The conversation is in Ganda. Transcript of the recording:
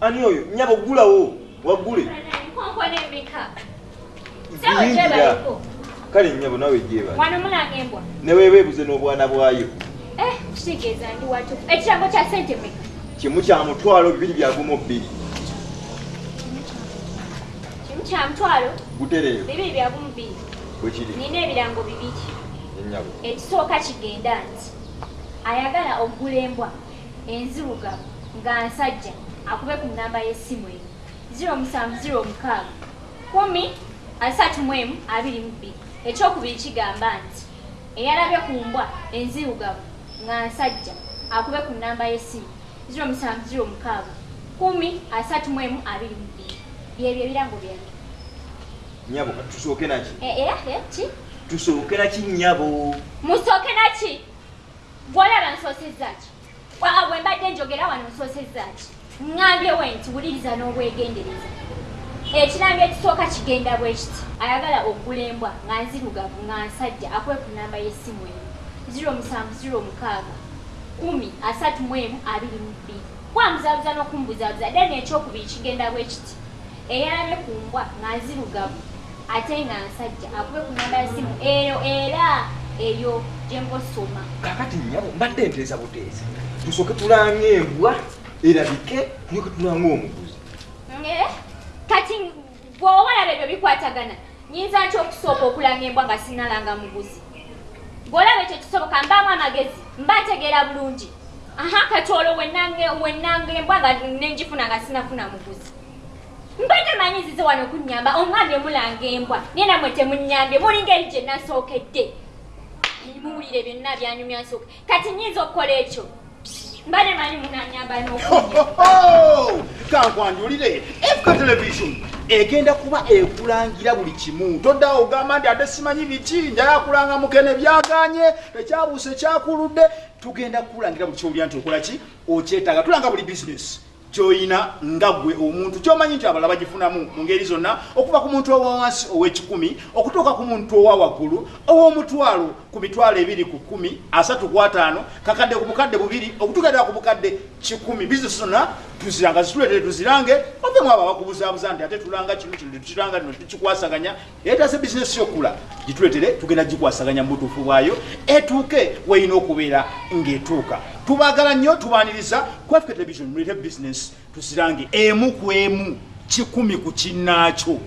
ani oyo? Nyabo gulawo wagule nkonkona embika yingira kale nyabo nawe jeba wano mulanga embwa neweweebuze n'obwana bwayo. Eh, kitegeeza ndi watu ekirango kya sente meka kimu kya mutwalo bibiri byagumu bbiri. Kimu kya mutwalo gutereeyo. bibiri byagumu bbiri. Bwe kiri. Nina ebirango bibiri. Enyabo ekisooka kigenda nti ayagala okugula embwa enzirugavu nga nsajja akube ku namba y'essimu eyo 0706 kumi asatu mu emu abiri mu bbiri. Ekyokubiri kigamba nti eyalabye ku mbwa enzirugavu nga nsajja akube ku namba y'essimu. 0706 kumi asatu mu emu abiri mu bbiri. Byebyo ebirango byange. Nyabo tusooke naki era ki? Tusooke naki nyabo musooke naki gwolaba nsoosezaki bwe mbadde njogera wano nsoosezaki ŋŋambyewo nti wuliriza n'obwegendereza. Ekirambo ekisooka kigenda bwe kiti. Ayagala okugula embwa nga nzirugavu nga nsajja akwe ku namba y'essimu eno 0706 kumi asatu mu emu abiri mu bbiri. Kwambuzabuza n'okumbuzabuza then ekyokubiri kigenda bwe kiti. Eyalabye ku mbwa nga nzirugavu ate nga nsajja akube ku namba y'essimu eyo era eyo gye mbosoma kakati nyabo mbadde nteeza buteesa. Tusooke tulanga embwa erabike tulyoke tulanga omuguzi. Kati bw'oba olaba ebyo bikwatagana nyinza nti okusooka okulanga embwa nga sinalanga muguzi? Bw'olaba ekyo kisoboka mbaamu amagezi mba ntegeera bulungi. Aha kati olwo wennanga embwa nga nenjifuna nga sinafuna muguzi. Mbadde manyizize wano okunyamba omwambye mulanga embwa naye namwe temunyambye muli ngeri gye nasookedde muwulire byonna byanyumya nsooka. Kati nyinza okukola ekyo? Mbadde manyi munanyamba n'okunya kankwanjulire efuka television egenda kuba ekulangira buli kimu. Toddawo ogamba nti ate simanyi biki njala kulanga mukene byaganye ekyabuuse ekyakuludde tugenda kukulangira buli kyowulira nti okola ki? Okyetaaga tulanga buli bizinesi kyoyina nga gwe omuntu kyomanyi nti abalala bagifunamu mu ngeri zonna okuva ku muntu owawansi ow'ekikumi okutuuka ku muntu owa waggulu ow'omutwalo ku mitwalo ebiri ku kumi asatu ku ataano kakadde ku bukadde bubiri okutuuka ddala ku bukadde kikumi bizinesi zonna tuziranga zituleetere tuzirange ovemu abo abakubuzaabuza nti ate tulanga kino kino tukiranga lino tukikwasaganya etase bizinesi yokula gituleetere tugenda gikwasaganya mu butuufu bwayo etuuke weyina okubeera ng'etuuka tubaagala nnyo tubaaniriza kwaffe television mulete bizinesi tuzirange emu ku emu kikumi ku kinnaakyo